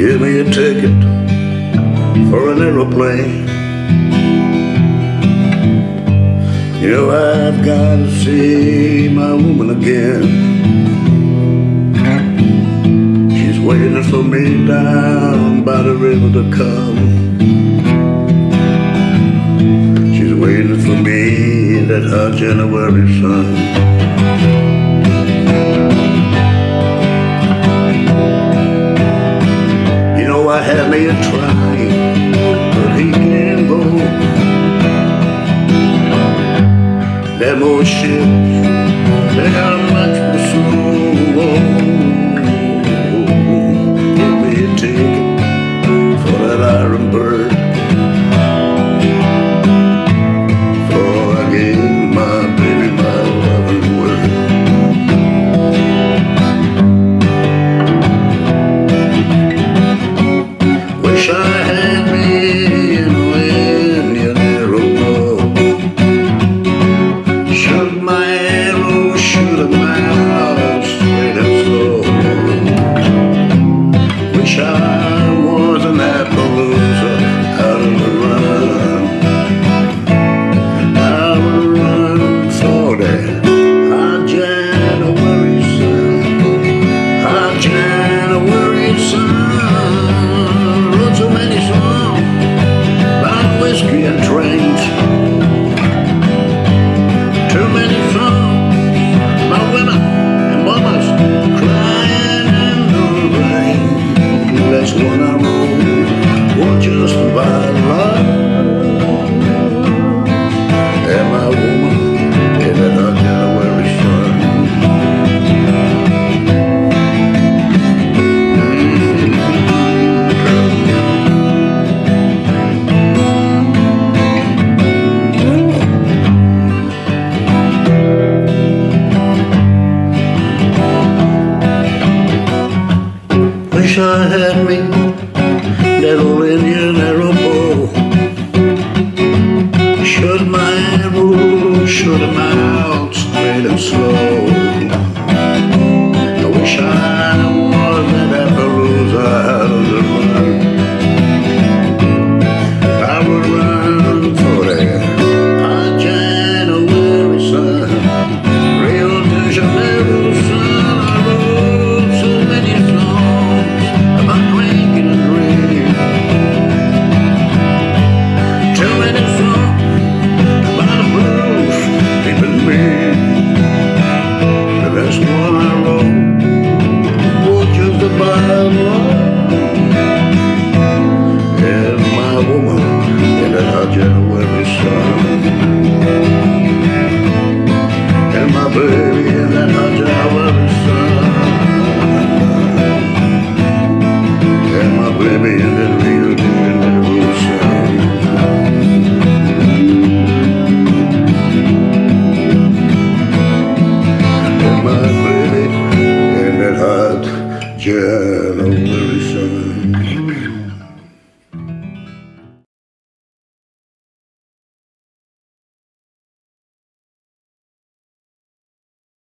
Give me a ticket for an aeroplane. You know I've got to see my woman again. She's waiting for me down by the river to come. She's waiting for me that hot January sun. I had me a try but he can't go. Them old ships, they are much for slow. Sun. Wish I had me that old Indian the Bible And my woman in her January sun. And my baby